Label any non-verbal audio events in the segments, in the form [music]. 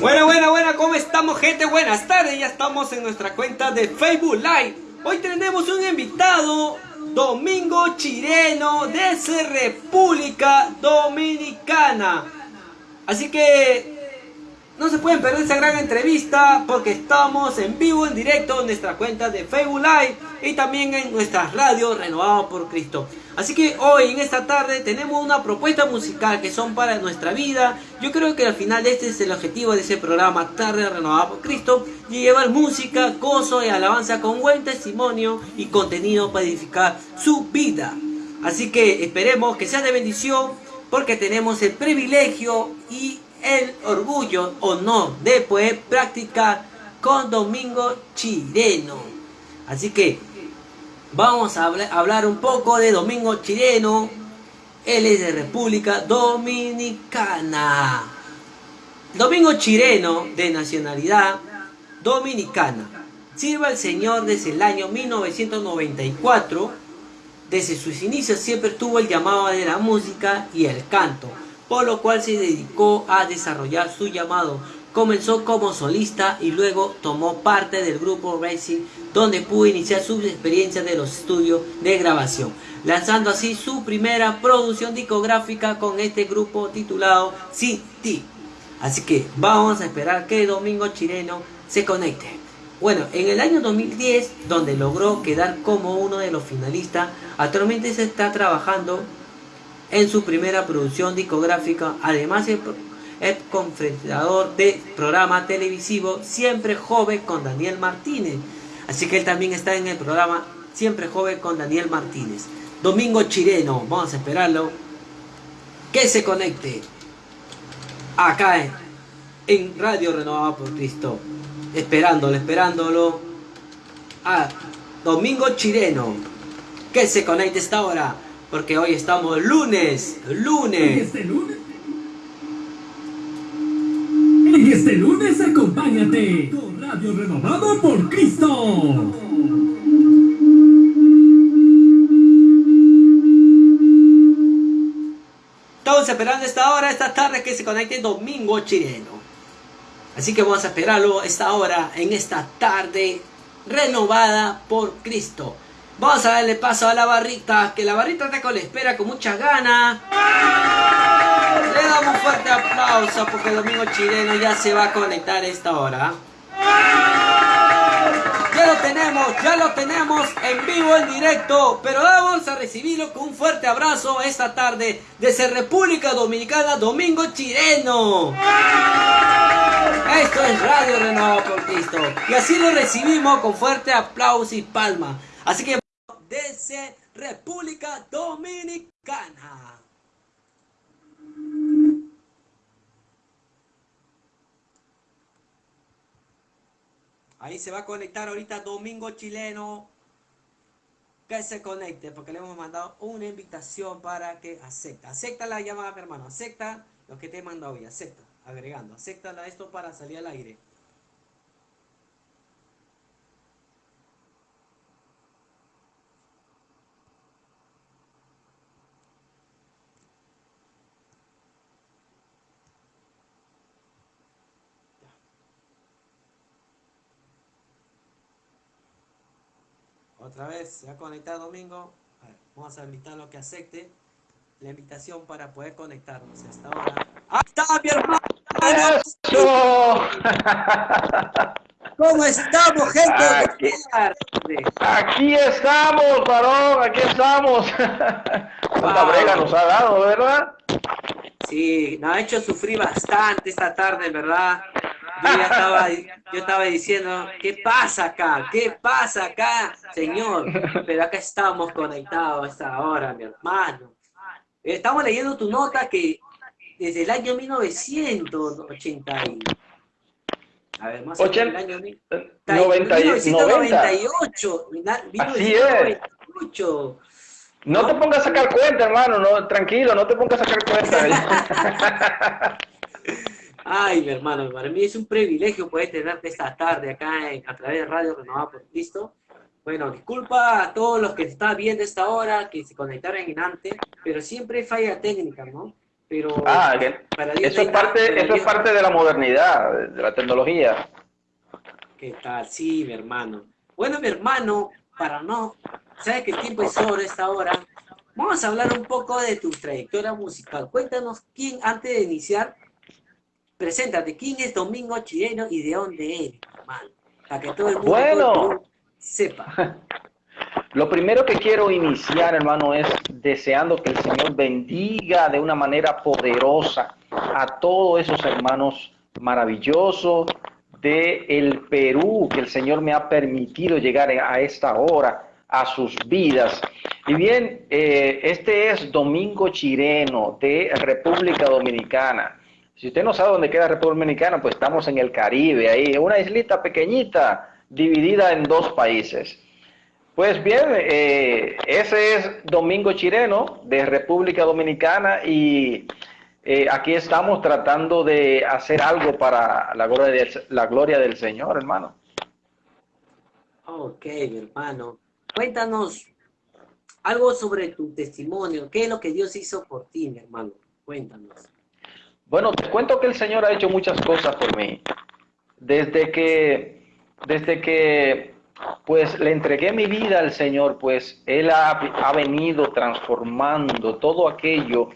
Bueno, bueno, bueno, ¿cómo estamos gente? Buenas tardes, ya estamos en nuestra cuenta de Facebook Live. Hoy tenemos un invitado, Domingo Chireno, desde República Dominicana. Así que no se pueden perder esa gran entrevista porque estamos en vivo, en directo en nuestra cuenta de Facebook Live y también en nuestra radio Renovado por Cristo. Así que hoy, en esta tarde, tenemos una propuesta musical que son para nuestra vida. Yo creo que al final este es el objetivo de ese programa, Tarde Renovado por Cristo, y llevar música, gozo y alabanza con buen testimonio y contenido para edificar su vida. Así que esperemos que sea de bendición porque tenemos el privilegio y el orgullo o no de poder practicar con Domingo Chileno. Así que vamos a hablar un poco de Domingo Chileno. Él es de República Dominicana. Domingo Chileno, de nacionalidad dominicana. Sirva al Señor desde el año 1994. Desde sus inicios siempre tuvo el llamado de la música y el canto por lo cual se dedicó a desarrollar su llamado. Comenzó como solista y luego tomó parte del grupo Racing, donde pudo iniciar sus experiencias de los estudios de grabación, lanzando así su primera producción discográfica con este grupo titulado City. Así que vamos a esperar que Domingo Chileno se conecte. Bueno, en el año 2010, donde logró quedar como uno de los finalistas, actualmente se está trabajando en su primera producción discográfica. Además es, confrontador de programa televisivo Siempre Joven con Daniel Martínez. Así que él también está en el programa Siempre Joven con Daniel Martínez. Domingo Chileno, vamos a esperarlo. Que se conecte acá en, Radio Renovada por Cristo. Esperándolo, esperándolo. A Domingo Chileno. Que se conecte esta hora. Porque hoy estamos lunes, lunes. Este lunes. En este lunes acompáñate con Radio Renovado por Cristo. Estamos esperando esta hora, esta tarde que se conecte Domingo Chileno. Así que vamos a esperarlo esta hora, en esta tarde renovada por Cristo. Vamos a darle paso a la barrita, que la barrita con la espera con muchas ganas. Le damos un fuerte aplauso porque el Domingo Chileno ya se va a conectar a esta hora. Ya lo tenemos, ya lo tenemos en vivo, en directo. Pero vamos a recibirlo con un fuerte abrazo esta tarde desde República Dominicana, Domingo Chileno. Esto es Radio Renovado por Cristo. Y así lo recibimos con fuerte aplauso y palma. Así que desde República Dominicana. Ahí se va a conectar ahorita Domingo Chileno. Que se conecte porque le hemos mandado una invitación para que acepte. Acepta la llamada, hermano. Acepta lo que te he mandado hoy. Acepta. Agregando. Acepta esto para salir al aire. Otra vez, se va a conectar Domingo. vamos a invitarlo a que acepte la invitación para poder conectarnos hasta ahora. ¡Ahí está mi hermano! [laughs] ¿Cómo estamos, gente? Aquí, aquí estamos, varón, aquí estamos. [laughs] Una brega nos ha dado, ¿verdad? Sí, nos ha hecho sufrir bastante esta tarde, ¿verdad? Yo ya estaba, yo estaba diciendo, ¿qué pasa acá? ¿Qué pasa acá, señor? Pero acá estamos conectados a esta hora, mi hermano. Estamos leyendo tu nota que desde el año 1980 y... A ver, más o menos el año 90, 1998. 90. Así es. No, no, te pongas a sacar cuenta, hermano, no, tranquilo, no te pongas a sacar cuenta. [laughs] [laughs] Ay, mi hermano, para mí es un privilegio poder tenerte esta tarde acá en, a través de Radio Renovada por Cristo. Bueno, disculpa a todos los que están viendo esta hora, que se conectaron en antes, pero siempre falla técnica, ¿no? pero ah, para eso, es parte, eso es parte de la modernidad, de la tecnología. ¿Qué tal? Sí, mi hermano. Bueno, mi hermano, para no, sabes que el tiempo es oro esta hora, vamos a hablar un poco de tu trayectoria musical. Cuéntanos quién, antes de iniciar, preséntate, quién es Domingo Chileno y de dónde eres, hermano, para que todo el mundo, bueno. sepa. [laughs] Lo primero que quiero iniciar, hermano, es deseando que el Señor bendiga de una manera poderosa a todos esos hermanos maravillosos de el Perú que el Señor me ha permitido llegar a esta hora a sus vidas. Y bien, eh, este es Domingo Chireno de República Dominicana. Si usted no sabe dónde queda República Dominicana, pues estamos en el Caribe, ahí, una islita pequeñita dividida en dos países. Pues bien, eh, ese es Domingo Chireno de República Dominicana y eh, aquí estamos tratando de hacer algo para la gloria, la gloria del Señor, hermano. Ok, hermano. Cuéntanos algo sobre tu testimonio. ¿Qué es lo que Dios hizo por ti, mi hermano? Cuéntanos. Bueno, te cuento que el Señor ha hecho muchas cosas por mí. Desde que, desde que pues le entregué mi vida al Señor, pues Él ha, venido transformando todo aquello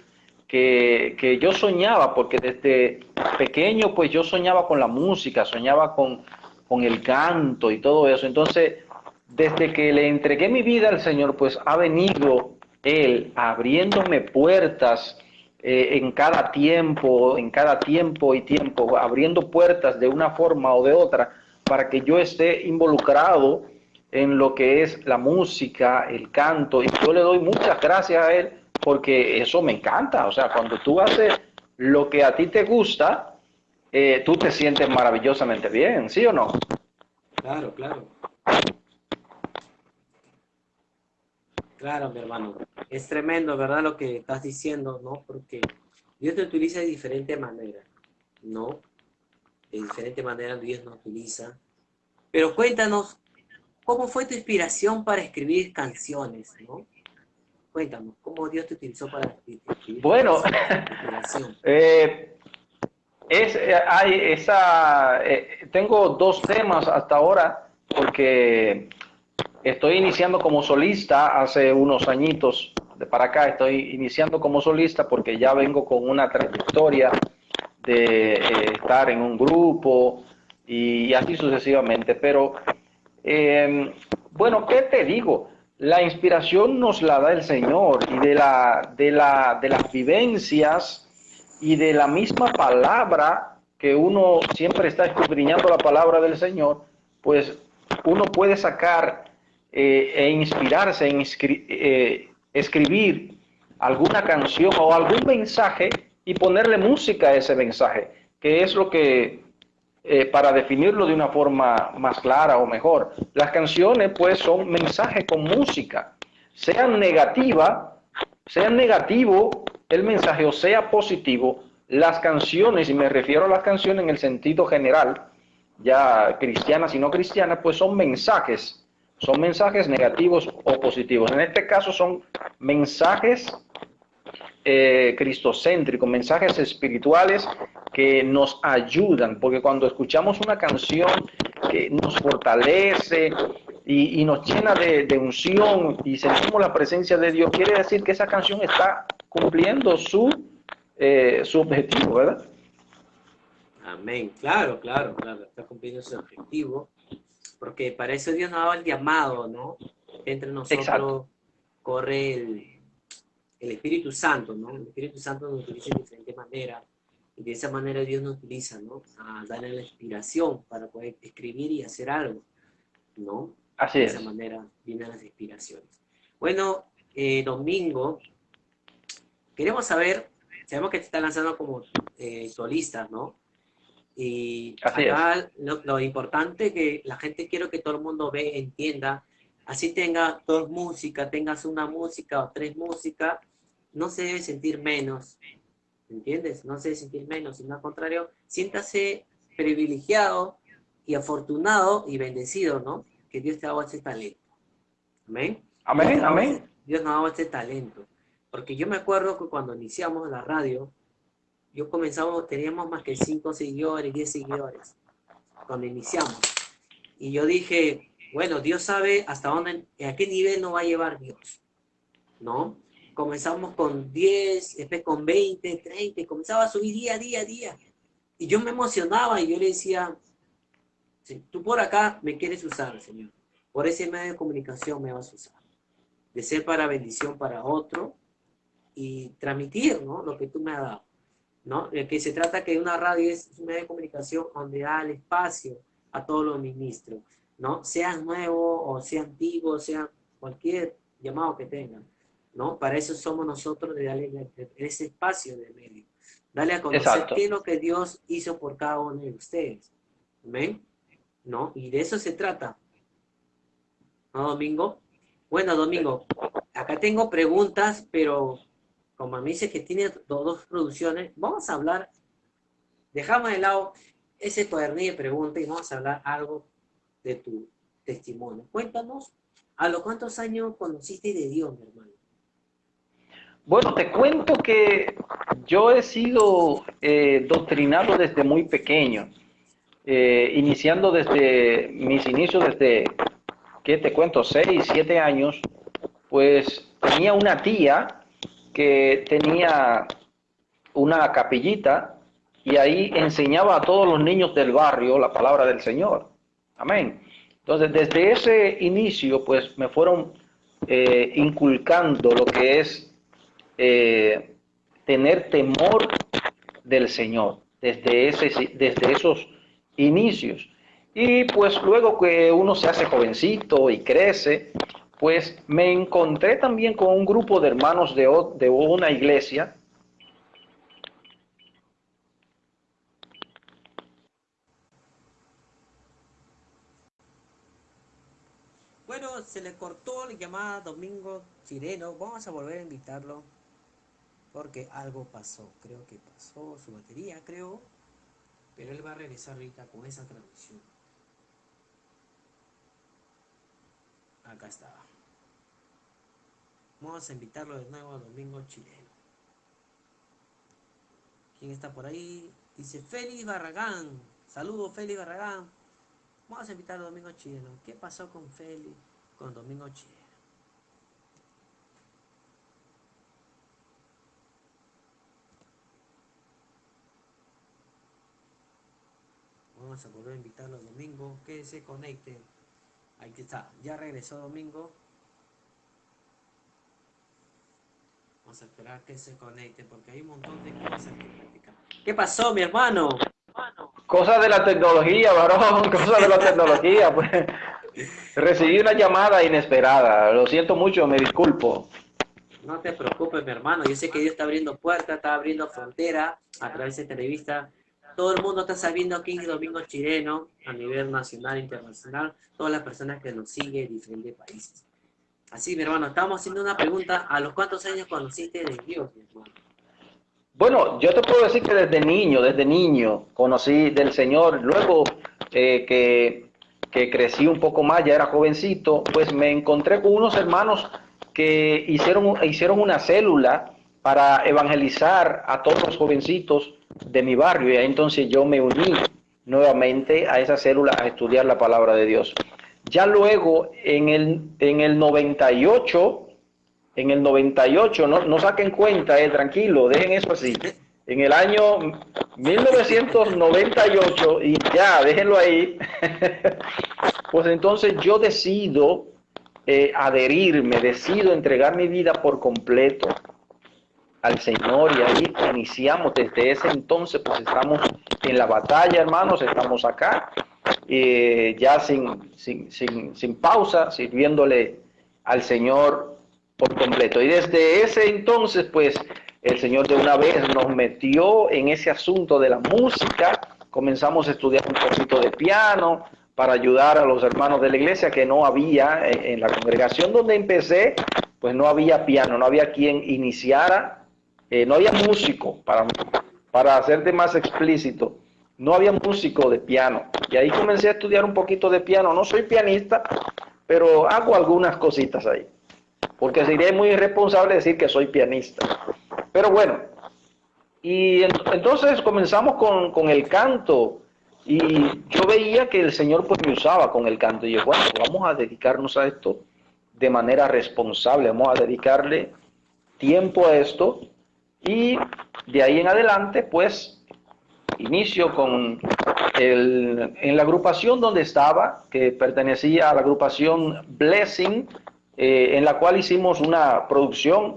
que, que, yo soñaba, porque desde pequeño pues yo soñaba con la música, soñaba con, con el canto y todo eso. Entonces, desde que le entregué mi vida al Señor, pues ha venido Él abriéndome puertas eh, en cada tiempo, en cada tiempo y tiempo, abriendo puertas de una forma o de otra para que yo esté involucrado en lo que es la música, el canto, y yo le doy muchas gracias a él porque eso me encanta. O sea, cuando tú haces lo que a ti te gusta, eh, tú te sientes maravillosamente bien, ¿sí o no? Claro, claro. Claro, mi hermano. Es tremendo, ¿verdad? Lo que estás diciendo, ¿no? Porque Dios te utiliza de diferente manera, ¿no? de diferente manera Dios nos utiliza. Pero cuéntanos, ¿cómo fue tu inspiración para escribir canciones? ¿no? Cuéntanos, ¿cómo Dios te utilizó para escribir Bueno, [laughs] eh, es, eh, hay esa, eh, tengo dos temas hasta ahora, porque estoy iniciando como solista hace unos añitos de para acá, estoy iniciando como solista porque ya vengo con una trayectoria de eh, estar en un grupo y, así sucesivamente. Pero, em, bueno, ¿qué te digo? La inspiración nos la da el Señor y de, la, de, la, de las vivencias y de la misma palabra que uno siempre está escudriñando la palabra del Señor, pues uno puede sacar eh, e inspirarse en eh, escribir alguna canción o algún mensaje y ponerle música a ese mensaje, que es lo que, eh, para definirlo de una forma más clara o mejor, las canciones pues son mensajes con música, sean negativa, sea negativo el mensaje o sea positivo, las canciones, y me refiero a las canciones en el sentido general, ya cristianas y no cristianas, pues son mensajes, son mensajes negativos o positivos. En este caso son mensajes eh, cristocéntrico, mensajes espirituales que nos ayudan, porque cuando escuchamos una canción que nos fortalece y, nos llena de, unción y sentimos la presencia de Dios, quiere decir que esa canción está cumpliendo su, eh, su objetivo, ¿verdad? Amén, claro, claro, claro, está cumpliendo su objetivo, porque para eso Dios nos ha dado el llamado, ¿no? Entre nosotros corre el, el Espíritu Santo, ¿no? El Espíritu Santo nos utiliza de diferentes maneras y de esa manera Dios nos utiliza, ¿no? A darle la inspiración para poder escribir y hacer algo, ¿no? Así de es. De esa manera vienen las inspiraciones. Bueno, eh, Domingo, queremos saber, sabemos que te está lanzando como eh, solista, ¿no? Y acá lo, lo, importante que la gente quiero que todo el mundo ve, entienda, así tenga dos músicas, tengas una música o tres músicas, no se debe sentir menos, ¿entiendes? No se debe sentir menos, sino al contrario, siéntase privilegiado y afortunado y bendecido, ¿no? Que Dios te ha dado ese talento. Amén. Amén, amén. Dios nos ha dado este talento. Porque yo me acuerdo que cuando iniciamos la radio, yo comenzamos, teníamos más que 5 seguidores, 10 seguidores, cuando iniciamos. Y yo dije, bueno, Dios sabe hasta dónde, a qué nivel nos va a llevar Dios, ¿no? Comenzamos con 10, después con 20, 30, y comenzaba a subir día, día, día. Y yo me emocionaba y yo le decía, tú por acá me quieres usar, Señor. Por ese medio de comunicación me vas a usar. De ser para bendición para otro y transmitir, ¿no? Lo que tú me has dado. ¿No? De que se trata que una radio es un medio de comunicación donde da el espacio a todos los ministros, ¿no? Sean nuevos o sean antiguos, sean cualquier llamado que tengan, ¿no? Para eso somos nosotros de darle ese espacio de medio. Dale a conocer qué es lo que Dios hizo por cada uno de ustedes. ¿Ven? ¿No? Y de eso se trata. ¿No, Domingo? Bueno, Domingo, acá tengo preguntas, pero como me dice que tiene dos producciones, vamos a hablar, dejamos de lado ese cuadernillo de preguntas y vamos a hablar algo de tu testimonio. Cuéntanos, ¿a los cuántos años conociste de Dios, mi hermano? Bueno, te cuento que yo he sido eh, doctrinado desde muy pequeño, eh, iniciando desde mis inicios, desde, ¿qué te cuento? Seis, siete años, pues tenía una tía que tenía una capillita y ahí enseñaba a todos los niños del barrio la palabra del Señor. Amén. Entonces, desde ese inicio, pues me fueron eh, inculcando lo que es eh, tener temor del Señor, desde, ese, desde esos inicios. Y pues luego que uno se hace jovencito y crece, pues me encontré también con un grupo de hermanos de, de una iglesia Bueno, se le cortó la llamada Domingo Chireno. Vamos a volver a invitarlo porque algo pasó. Creo que pasó su batería, creo. Pero él va a regresar ahorita con esa transmisión. Acá estaba. Vamos a invitarlo de nuevo a Domingo Chileno. ¿Quién está por ahí? Dice Félix Barragán. Saludos Félix Barragán. Vamos a invitar a Domingo Chileno. ¿Qué pasó con Félix, con Domingo Chileno? Vamos a volver a invitarlo a Domingo. Que se conecte. Ahí está. Ya regresó Domingo. Vamos a esperar que se conecte porque hay un montón de cosas que practicar. ¿Qué pasó, mi hermano? Cosas de la tecnología, varón, [laughs] cosas de la tecnología. Pues. Recibí una llamada inesperada. Lo siento mucho, me disculpo. No te preocupes, mi hermano. Yo sé que Dios está abriendo puertas, está abriendo fronteras a través de esta entrevista. Todo el mundo está sabiendo quién es Domingo Chileno a nivel nacional e internacional. Todas las personas que nos siguen en diferentes países. Así, mi hermano, estamos haciendo una pregunta. ¿A los cuántos años conociste de Dios? Bueno, yo te puedo decir que desde niño, desde niño, conocí del Señor. Luego eh, que, que crecí un poco más, ya era jovencito, pues me encontré con unos hermanos que hicieron, hicieron una célula para evangelizar a todos los jovencitos de mi barrio. Y entonces yo me uní nuevamente a esa célula a estudiar la palabra de Dios. Ya luego, en el, en el 98, en el 98, no, no saquen cuenta, eh, tranquilo, dejen eso así. En el año 1998, y ya, déjenlo ahí, [laughs] pues entonces yo decido eh, adherirme, decido entregar mi vida por completo al Señor y ahí iniciamos desde ese entonces, pues estamos en la batalla, hermanos, estamos acá eh, ya sin, sin, sin, sin pausa, sirviéndole al Señor por completo. Y desde ese entonces, pues, el Señor de una vez nos metió en ese asunto de la música, comenzamos a estudiar un poquito de piano para ayudar a los hermanos de la iglesia que no había en, la congregación donde empecé, pues no había piano, no había quien iniciara, eh, no había músico, para, para hacerte más explícito no había músico de piano. Y ahí comencé a estudiar un poquito de piano. No soy pianista, pero hago algunas cositas ahí. Porque sería muy irresponsable decir que soy pianista. Pero bueno, Y entonces comenzamos con, con, el canto y yo veía que el Señor pues me usaba con el canto y yo, bueno, vamos a dedicarnos a esto de manera responsable, vamos a dedicarle tiempo a esto y de ahí en adelante pues inicio con el, en la agrupación donde estaba, que pertenecía a la agrupación Blessing, eh, en la cual hicimos una producción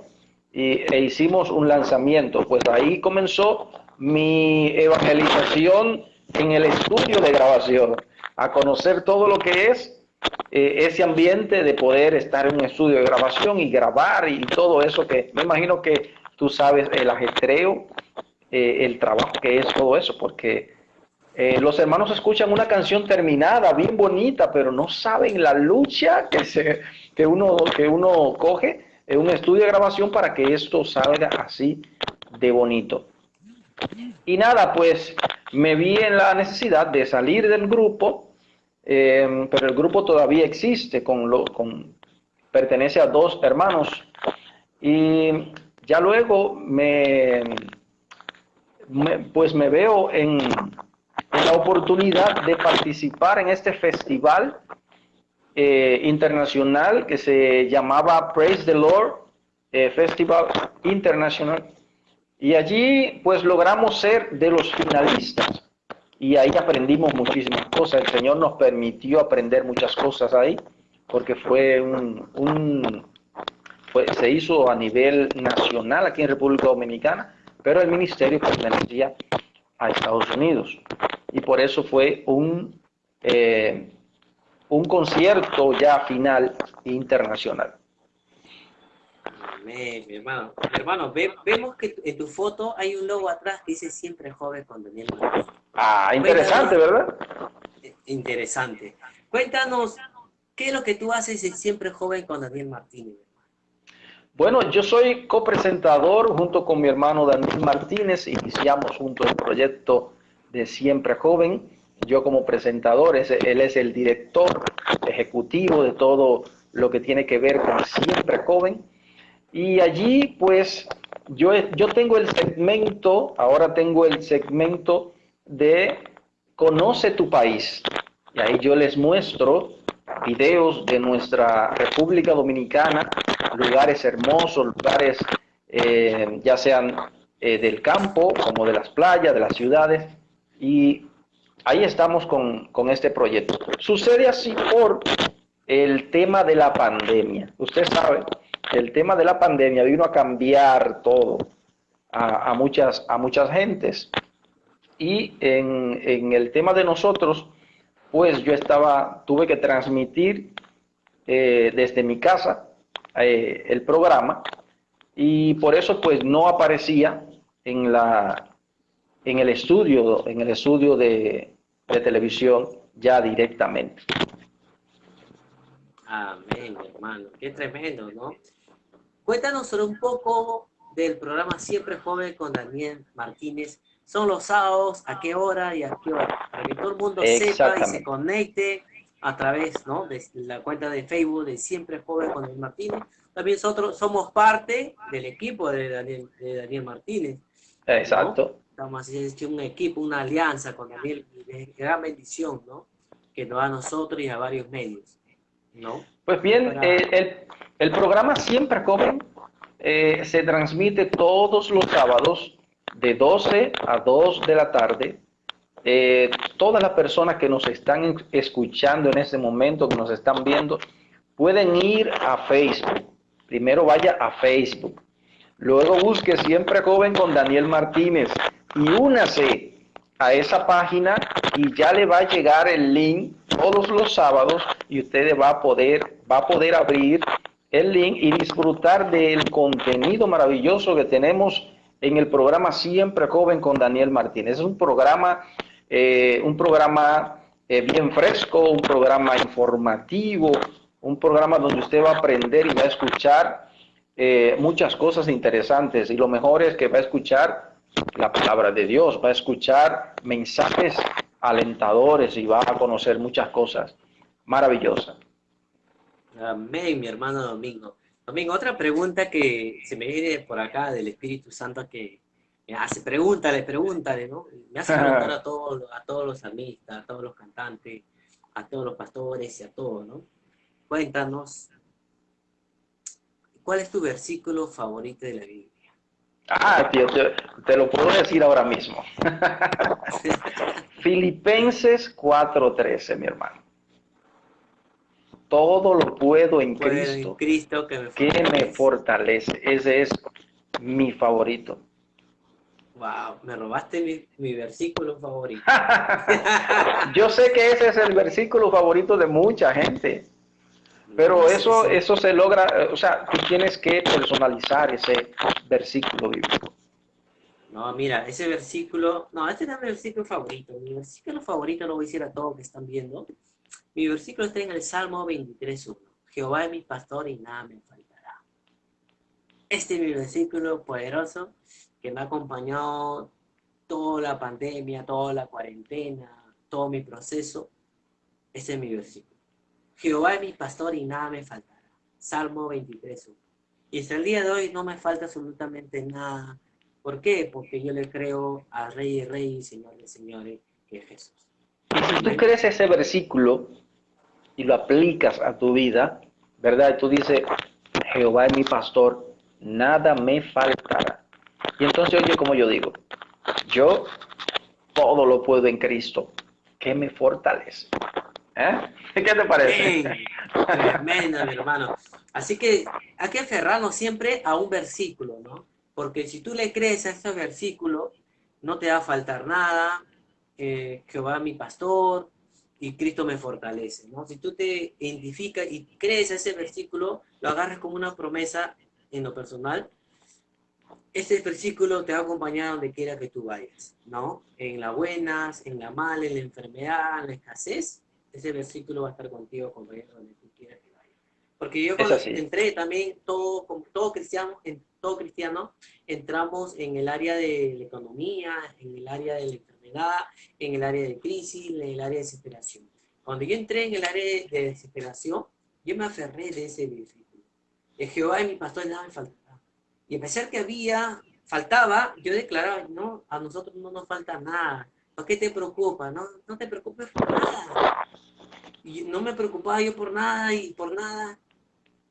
y, e hicimos un lanzamiento. Pues ahí comenzó mi evangelización en el estudio de grabación, a conocer todo lo que es eh, ese ambiente de poder estar en un estudio de grabación y grabar y todo eso que me imagino que tú sabes el ajetreo, eh, el trabajo que es todo eso, porque eh, los hermanos escuchan una canción terminada, bien bonita, pero no saben la lucha que, se, que, uno, que uno coge en un estudio de grabación para que esto salga así de bonito. Y nada, pues me vi en la necesidad de salir del grupo, eh, pero el grupo todavía existe, con lo, con, pertenece a dos hermanos. Y ya luego me, pues me veo en, la oportunidad de participar en este festival eh, internacional que se llamaba Praise the Lord eh, Festival International. Y allí pues logramos ser de los finalistas y ahí aprendimos muchísimas cosas. El Señor nos permitió aprender muchas cosas ahí porque fue un, un se hizo a nivel nacional aquí en República Dominicana, pero el ministerio pertenecía a Estados Unidos y por eso fue un, eh, un concierto ya final internacional. Amén, mi hermano. Mi hermano, vemos que en tu foto hay un logo atrás que dice siempre joven con Daniel Martínez. Ah, interesante, ¿verdad? Interesante. Cuéntanos, ¿qué es lo que tú haces en Siempre Joven con Daniel Martínez? Bueno, yo soy copresentador junto con mi hermano Daniel Martínez. Iniciamos junto el proyecto de Siempre Joven. Yo como presentador, él es el director ejecutivo de todo lo que tiene que ver con Siempre Joven. Y allí, pues, yo, yo tengo el segmento, ahora tengo el segmento de Conoce tu país. Y ahí yo les muestro videos de nuestra República Dominicana, lugares hermosos, lugares eh, ya sean eh, del campo como de las playas, de las ciudades, y ahí estamos con, con este proyecto. Sucede así por el tema de la pandemia. Usted sabe, el tema de la pandemia vino a cambiar todo a, muchas, a muchas gentes. Y en, en el tema de nosotros, pues yo estaba, tuve que transmitir eh, desde mi casa eh, el programa y por eso pues no aparecía en la en el estudio en el estudio de, televisión ya directamente. Amén hermano. Qué tremendo no cuéntanos un poco del programa siempre joven con Daniel Martínez son los sábados, a qué hora y a qué hora, para que todo el mundo sepa y se conecte a través ¿no? de la cuenta de Facebook de Siempre Joven con Daniel Martínez. También nosotros somos parte del equipo de Daniel, de Daniel Martínez. Exacto. Estamos haciendo un equipo, una alianza con Daniel, de gran bendición, ¿no? Que nos da a nosotros y a varios medios, ¿no? Pues bien, eh, el, el, programa Siempre Joven eh, se transmite todos los sábados de 12 a 2 de la tarde, eh, todas las personas que nos están escuchando en este momento, que nos están viendo, pueden ir a Facebook. Primero vaya a Facebook. Luego busque Siempre Joven con Daniel Martínez y únase a esa página y ya le va a llegar el link todos los sábados y usted va a poder, va a poder abrir el link y disfrutar del contenido maravilloso que tenemos en el programa Siempre Joven con Daniel Martínez. Es un programa, eh, un programa eh, bien fresco, un programa informativo, un programa donde usted va a aprender y va a escuchar eh, muchas cosas interesantes. Y lo mejor es que va a escuchar la palabra de Dios, va a escuchar mensajes alentadores y va a conocer muchas cosas maravillosas. Amén, mi hermano Domingo. Domingo, otra pregunta que se me viene por acá del Espíritu Santo que Me hace, pregúntale, pregúntale, ¿no? Me hace preguntar a [laughs] todos, a todos los salmistas, a todos los cantantes, a todos los pastores y a todos, ¿no? Cuéntanos, ¿cuál es tu versículo favorito de la Biblia? Ah, tío, te, lo puedo decir ahora mismo. [laughs] Filipenses 4:13, mi hermano. Todo lo puedo en Cristo, Cristo que, me fortalece. Ese es mi favorito. Wow, me robaste mi, versículo favorito. [laughs] Yo sé que ese es el versículo favorito de mucha gente. Pero eso, eso se logra, o sea, tú tienes que personalizar ese versículo bíblico. No, mira, ese versículo, no, este es mi versículo favorito. Mi versículo favorito lo voy a decir a todos que están viendo. Mi versículo está en el Salmo 23.1. Jehová es mi pastor y nada me faltará. Este es mi versículo poderoso que me ha acompañado toda la pandemia, toda la cuarentena, todo mi proceso. Este es mi versículo. Jehová es mi pastor y nada me faltará. Salmo 23. Y hasta el día de hoy no me falta absolutamente nada. ¿Por qué? Porque yo le creo a Rey y Rey y Señor de Señores, que es Jesús. Y si tú crees ese versículo y lo aplicas a tu vida, ¿verdad? Tú dices, Jehová es mi pastor, nada me faltará. Y entonces, oye, como yo digo, yo todo lo puedo en Cristo, que me fortalece. ¿Eh? [laughs] ¿Qué te parece? tremenda, mi hermano. Así que hay que aferrarnos siempre a un versículo, ¿no? Porque si tú le crees a ese versículo, no te va a faltar nada, eh, Jehová mi pastor y Cristo me fortalece, ¿no? Si tú te identificas y crees a ese versículo, lo agarras como una promesa en lo personal, ese versículo te va a acompañar donde quiera que tú vayas, ¿no? En las buenas, en la mala, en la enfermedad, en la escasez, ese versículo va a estar contigo, compañero, donde tú quieras que vaya. Porque yo cuando entré también, todo, como todo cristiano, en, todo cristiano, entramos en el área de la economía, en el área de la en el área de crisis, en el área de desesperación. Cuando yo entré en el área de desesperación, yo me aferré de ese versículo. El Jehová es mi pastor, nada me faltará. Y a pesar que había, faltaba, yo declaraba, no, a nosotros no nos falta nada. ¿Por qué te preocupa? No, no te preocupes por nada. Y no me preocupaba yo por nada y por nada.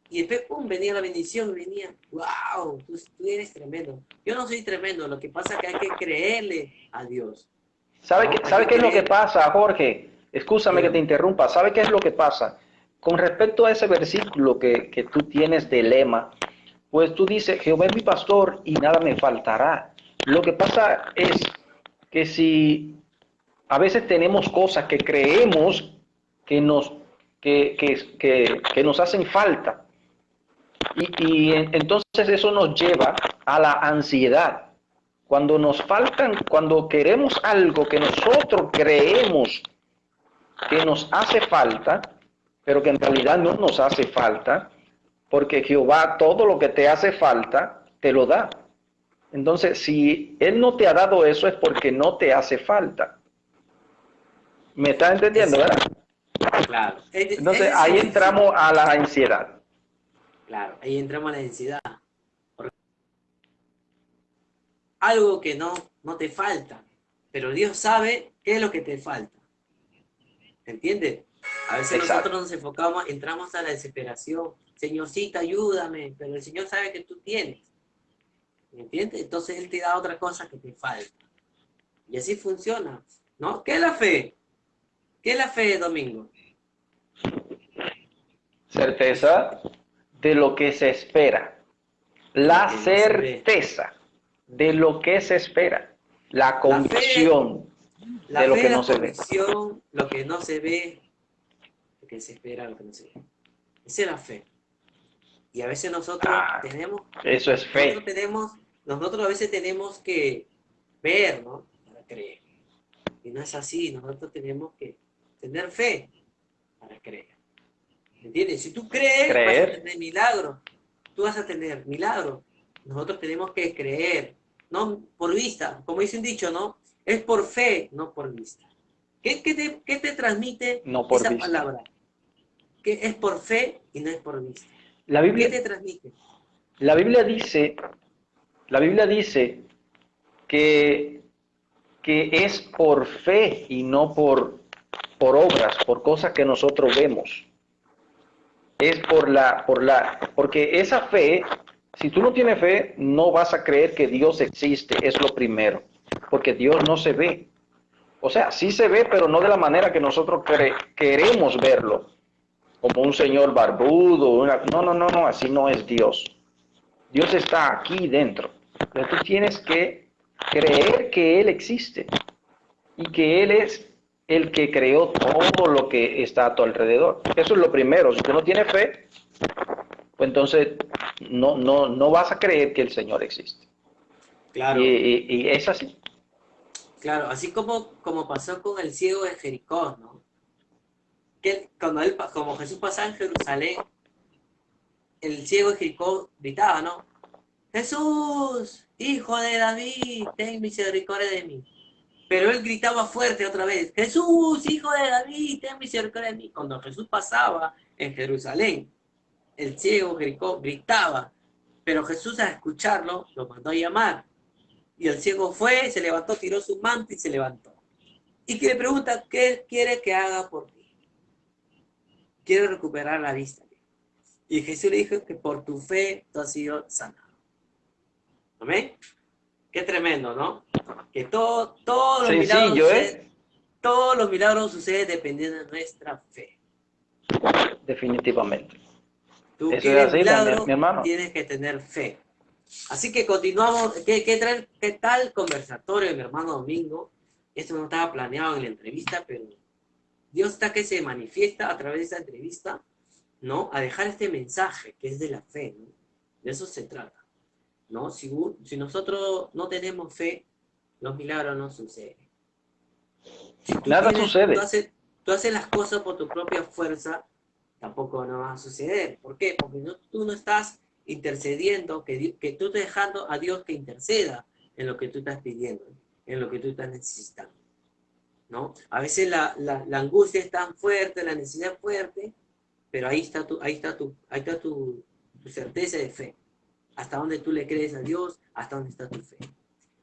Y después, pum, venía la bendición, venía, wow, tú, eres tremendo. Yo no soy tremendo, lo que pasa es que hay que creerle a Dios. ¿Sabe, qué, ¿sabe qué es lo que pasa, Jorge? Escúchame que te interrumpa. ¿Sabe qué es lo que pasa? Con respecto a ese versículo que, que tú tienes de lema, pues tú dices, Jehová es mi pastor y nada me faltará. Lo que pasa es que si a veces tenemos cosas que creemos que nos, que, que, que, nos hacen falta, y, y entonces eso nos lleva a la ansiedad. Cuando nos faltan, cuando queremos algo que nosotros creemos que nos hace falta, pero que en realidad no nos hace falta, porque Jehová todo lo que te hace falta, te lo da. Entonces, si Él no te ha dado eso es porque no te hace falta. ¿Me estás entendiendo, verdad? Claro. Entonces, ahí entramos a la ansiedad. Claro, ahí entramos a la ansiedad. Algo que no, no te falta, pero Dios sabe qué es lo que te falta. ¿Entiendes? A veces nosotros nos enfocamos, entramos a la desesperación. Señorcita, ayúdame, pero el Señor sabe que tú tienes. ¿Me entiendes? Entonces Él te da otra cosa que te falta. Y así funciona, ¿no? ¿Qué es la fe? ¿Qué es la fe, Domingo? Certeza de lo que se espera. La certeza de lo que se espera. La convicción de lo que no se ve. Lo que no se ve, lo que se espera, lo que no se ve. Esa es la fe. Y a veces nosotros ah, tenemos... Eso es fe. Nosotros tenemos nosotros a veces tenemos que ver, ¿no? Para creer. Y no es así, nosotros tenemos que tener fe para creer. ¿Entiendes? Si tú crees, vas a tener milagro. Tú vas a tener milagro. Nosotros tenemos que creer, no por vista. Como dice un dicho, ¿no? Es por fe, no por vista. ¿Qué, te, transmite esa palabra? Que es por fe y no es por vista. La Biblia, ¿Qué te transmite? La Biblia dice la Biblia dice que, que es por fe y no por, por obras, por cosas que nosotros vemos. Es por la, por la, porque esa fe, si tú no tienes fe, no vas a creer que Dios existe, es lo primero, porque Dios no se ve. O sea, sí se ve, pero no de la manera que nosotros queremos verlo, como un señor barbudo. No, no, no, no, así no es Dios. Dios está aquí dentro. Pero tú tienes que creer que Él existe y que Él es el que creó todo lo que está a tu alrededor. Eso es lo primero. Si tú no tienes fe, pues entonces no, no, no vas a creer que el Señor existe. Claro. Y, es así. Claro, así como, como pasó con el ciego de Jericó, ¿no? Que cuando él, como Jesús pasaba en Jerusalén, el ciego de Jericó gritaba, ¿no? Jesús, hijo de David, ten misericordia de mí. Pero él gritaba fuerte otra vez, Jesús, hijo de David, ten misericordia de mí. Cuando Jesús pasaba en Jerusalén, el ciego gritaba, pero Jesús al escucharlo lo mandó a llamar. Y el ciego fue, se levantó, tiró su manto y se levantó. Y que le pregunta, ¿qué quiere que haga por ti? Quiero recuperar la vista. Y Jesús le dijo que por tu fe tú has sido sanado. ¿Amén? Qué tremendo, ¿no? Que todo, todos, los milagros ¿eh? todos los milagros suceden dependiendo de nuestra fe. Definitivamente. Tú quieres milagro, tienes que tener fe. Así que continuamos. ¿Qué, qué, qué tal conversatorio, mi hermano Domingo? Esto no estaba planeado en la entrevista, pero Dios está que se manifiesta a través de esta entrevista, ¿no? A dejar este mensaje que es de la fe, ¿no? De eso se trata. ¿no? Si, si nosotros no tenemos fe, los milagros no suceden. Nada sucede. Tú haces, las cosas por tu propia fuerza, tampoco no va a suceder. ¿Por qué? Porque no, tú no estás intercediendo, que, que tú estás dejando a Dios que interceda en lo que tú estás pidiendo, en lo que tú estás necesitando. ¿no? A veces la, la, angustia es tan fuerte, la necesidad es fuerte, pero ahí está tu, ahí está tu, ahí está tu, tu certeza de fe hasta dónde tú le crees a Dios, hasta dónde está tu fe.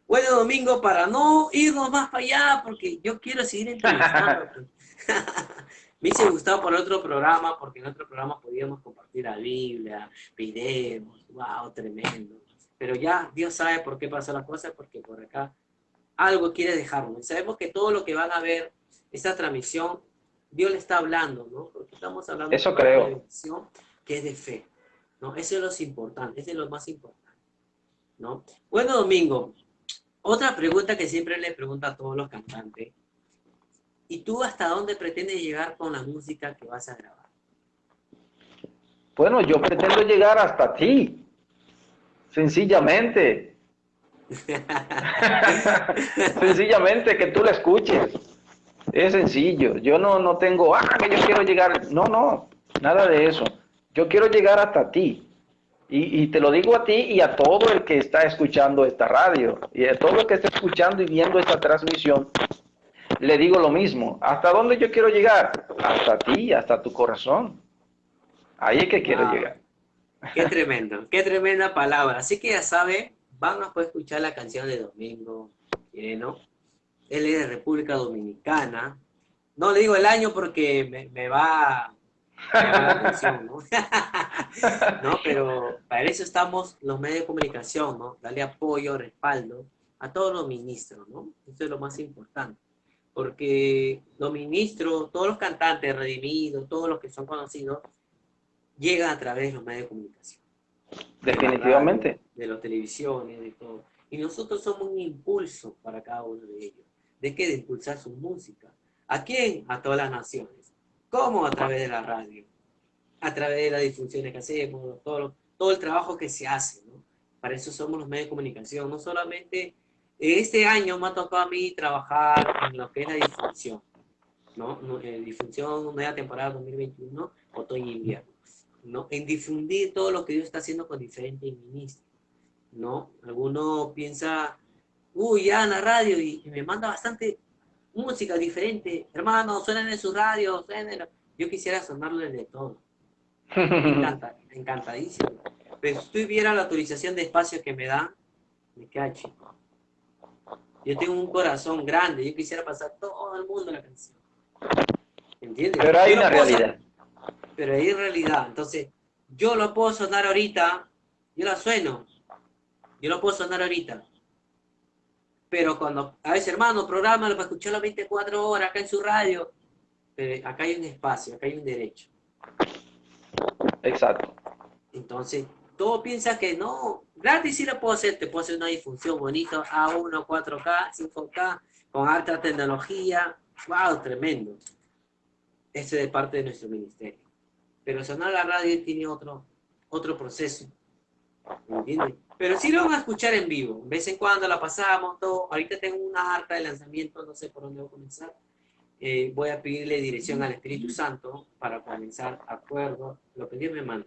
Bueno, Domingo, para no irnos más para allá, porque yo quiero seguir [laughs] entrevistando. Me hice gustado por otro programa, porque en otro programa podíamos compartir la Biblia, videos, wow, tremendo. Pero ya Dios sabe por qué pasó la cosa, porque por acá algo quiere dejarnos. Sabemos que todo lo que van a ver, esta transmisión, Dios le está hablando, ¿no? Porque estamos hablando Eso de creo. transmisión que es de fe. ¿no? Eso es lo importante, eso es lo más importante, ¿no? Bueno, Domingo, otra pregunta que siempre le pregunto a todos los cantantes, ¿y tú hasta dónde pretendes llegar con la música que vas a grabar? Bueno, yo pretendo llegar hasta ti, sencillamente. [laughs] sencillamente que tú la escuches. Es sencillo. Yo no, no tengo, ah, que yo quiero llegar. No, no, nada de eso. Yo quiero llegar hasta ti. Y, te lo digo a ti y a todo el que está escuchando esta radio y a todo el que está escuchando y viendo esta transmisión, le digo lo mismo. ¿Hasta dónde yo quiero llegar? Hasta ti, hasta tu corazón. Ahí es que quiero llegar. Qué tremendo, qué tremenda palabra. Así que ya sabe, van a poder escuchar la canción de Domingo ¿no? Él es de República Dominicana. No le digo el año porque me, me va [laughs] ¿no? Pero para eso estamos los medios de comunicación, ¿no? Darle apoyo, respaldo a todos los ministros, ¿no? Eso es lo más importante. Porque los ministros, todos los cantantes redimidos, todos los que son conocidos, llegan a través de los medios de comunicación. Definitivamente. De, las televisiones, de todo. Y nosotros somos un impulso para cada uno de ellos. ¿De qué? De impulsar su música. ¿A quién? A todas las naciones. ¿Cómo? A través de la radio, a través de las difusiones que hacemos, todo, todo el trabajo que se hace, ¿no? Para eso somos los medios de comunicación. No solamente este año me ha tocado a mí trabajar en lo que es la difusión, ¿no? eh, difusión, nueva temporada 2021, otoño e invierno, ¿no? En difundir todo lo que Dios está haciendo con diferentes ministros, ¿no? Alguno piensa, uy, ya en la radio y me manda bastante música diferente. Hermano, suenan en su radio, suenen. Yo quisiera sonarle de todo. Me encanta, encantadísimo. Pero si tú viera la autorización de espacio que me da, me queda chico. Yo tengo un corazón grande, yo quisiera pasar todo el mundo la canción. ¿Entiendes? Pero hay una realidad. Pero hay realidad. Entonces, yo lo puedo sonar ahorita, yo la sueno. Yo lo puedo sonar ahorita. Pero cuando, a veces, hermano, programa para escucharlo 24 horas acá en su radio. Pero acá hay un espacio, acá hay un derecho. Exacto. Entonces, todo piensa que no, gratis sí lo puedo hacer, te puedo hacer una difusión bonita, A1, 4K, 5K, con alta tecnología, wow, tremendo. Eso es de parte de nuestro ministerio. Pero sonar la radio tiene otro, otro proceso. ¿Entiendes? Pero sí lo van a escuchar en vivo. De vez en cuando la pasamos, todo. Ahorita tengo una harta de lanzamiento, no sé por dónde voy a comenzar. Eh, voy a pedirle dirección al Espíritu Santo para comenzar acuerdo, lo que Dios me manda.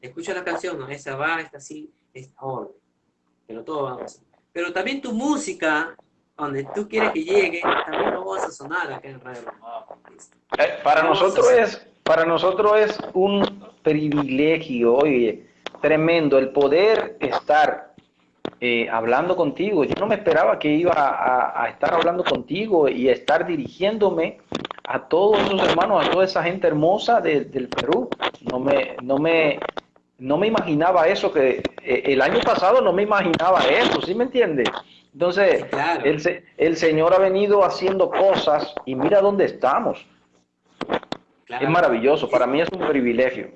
Escucha la canción, ¿no? esa va, esta sí, esta orden. Pero todo va a pasar. Pero también tu música, donde tú quieres que llegue, también lo vas a sonar acá en Radio eh, Para nosotros es, para nosotros es un privilegio, oye, tremendo el poder estar eh, hablando contigo. Yo no me esperaba que iba a, estar hablando contigo y a estar dirigiéndome a todos esos hermanos, a toda esa gente hermosa del Perú. No me, no me, no me imaginaba eso, que eh, el año pasado no me imaginaba eso, ¿sí me entiende? Entonces, el, el, Señor ha venido haciendo cosas y mira dónde estamos. Es maravilloso, para mí es un privilegio.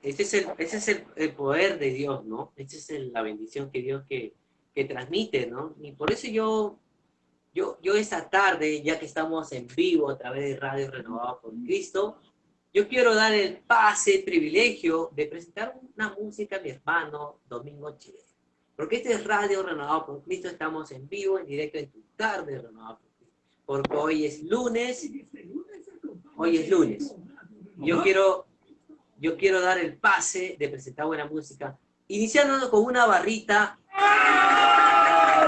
Ese es el, ese es el, poder de Dios, ¿no? Esa es la bendición que Dios que, que transmite, ¿no? Y por eso yo, yo, yo esta tarde, ya que estamos en vivo a través de Radio Renovado por Cristo, yo quiero dar el pase, el privilegio de presentar una música a mi hermano Domingo Chile. Porque este es Radio Renovado por Cristo, estamos en vivo, en directo en tu tarde Renovado por Cristo. Porque hoy es lunes, hoy es lunes. Yo quiero, yo quiero dar el pase de presentar buena música, iniciando con una barrita,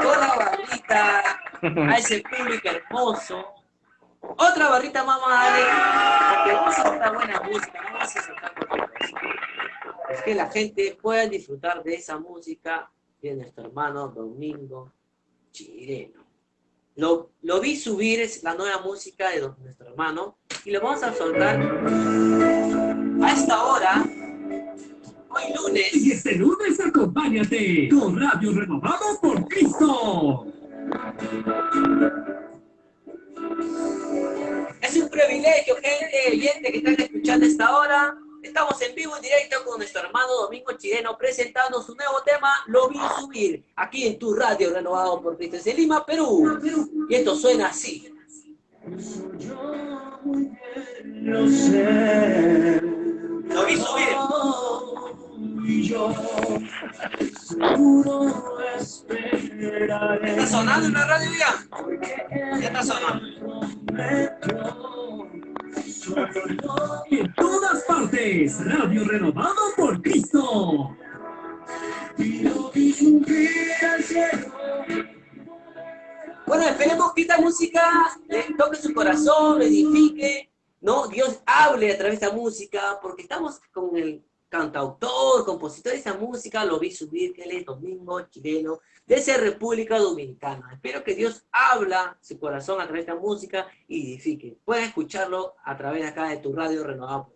con la barrita a ese público hermoso, otra barrita más porque vamos a soltar buena música, vamos a soltar cosa. Es que la gente pueda disfrutar de esa música de nuestro hermano Domingo Chireno. Lo, lo vi subir, es la nueva música de nuestro hermano, y lo vamos a soltar a esta hora, hoy lunes. Y este lunes acompáñate con Radio Renovado por Cristo. Es un privilegio, gente oyente que están escuchando esta hora. Estamos en vivo en directo con nuestro hermano Domingo Chileno presentando su nuevo tema, Lo vi subir, aquí en tu radio renovado por Cristo de Lima, Perú. Y esto suena así. Lo vi subir. ¿Está sonando en la radio ya? Ya está sonando. En todas partes, Radio Renovado por Cristo. Bueno, esperemos que esta música le toque su corazón, edifique, ¿no? Dios hable a través de esta música, porque estamos con el cantautor, compositor de esa música, lo vi subir, que él es Domingo Chileno, de esa República Dominicana. Espero que Dios habla su corazón a través de esta música y edifique. Puedes escucharlo a través de acá de tu radio renovado.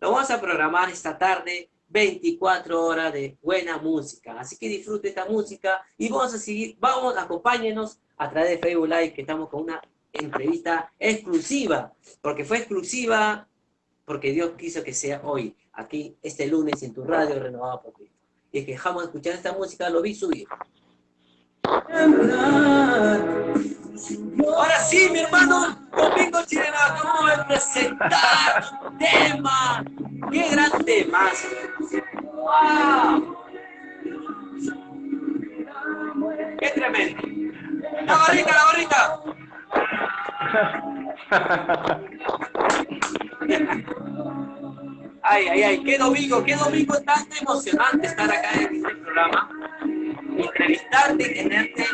Lo vamos a programar esta tarde, 24 horas de buena música. Así que disfrute esta música y vamos a seguir, vamos, acompáñenos a través de Facebook Live, que estamos con una entrevista exclusiva, porque fue exclusiva porque Dios quiso que sea hoy aquí este lunes en tu radio renovado por Cristo. Y es que dejamos de escuchar esta música, lo vi subir. Ahora sí, mi hermano, Domingo Chileno acabó de presentar un tema. ¡Qué gran tema! ¡Wow! ¡Qué tremendo! ¡La barrita, la barrita! [laughs] Ay, ay, ay, qué domingo, qué domingo tan emocionante estar acá en este programa, entrevistarte y tenerte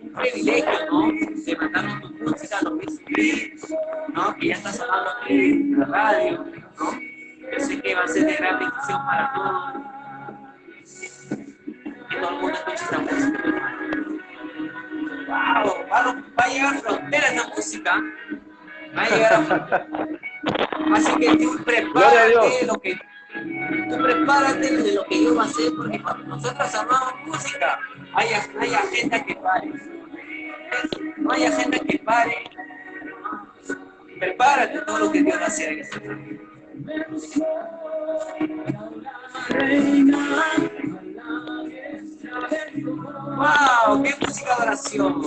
un privilegio, ¿no? De mandarnos tu música, los visibles, ¿no? Que ya estás sonando en la radio, ¿no? Yo sé que va a ser de gran bendición para todos. Que todo el mundo escuche esta música. wow, va, a llegar a fronteras la música. Va a llegar a fronteras. Así que tú prepárate lo que tú prepárate de lo que yo voy a hacer, porque cuando nosotros amamos música, hay, hay agenda que pare. No hay agenda que pare. Prepárate todo lo que Dios va a hacer en este momento. ¡Wow! ¡Qué música de oración!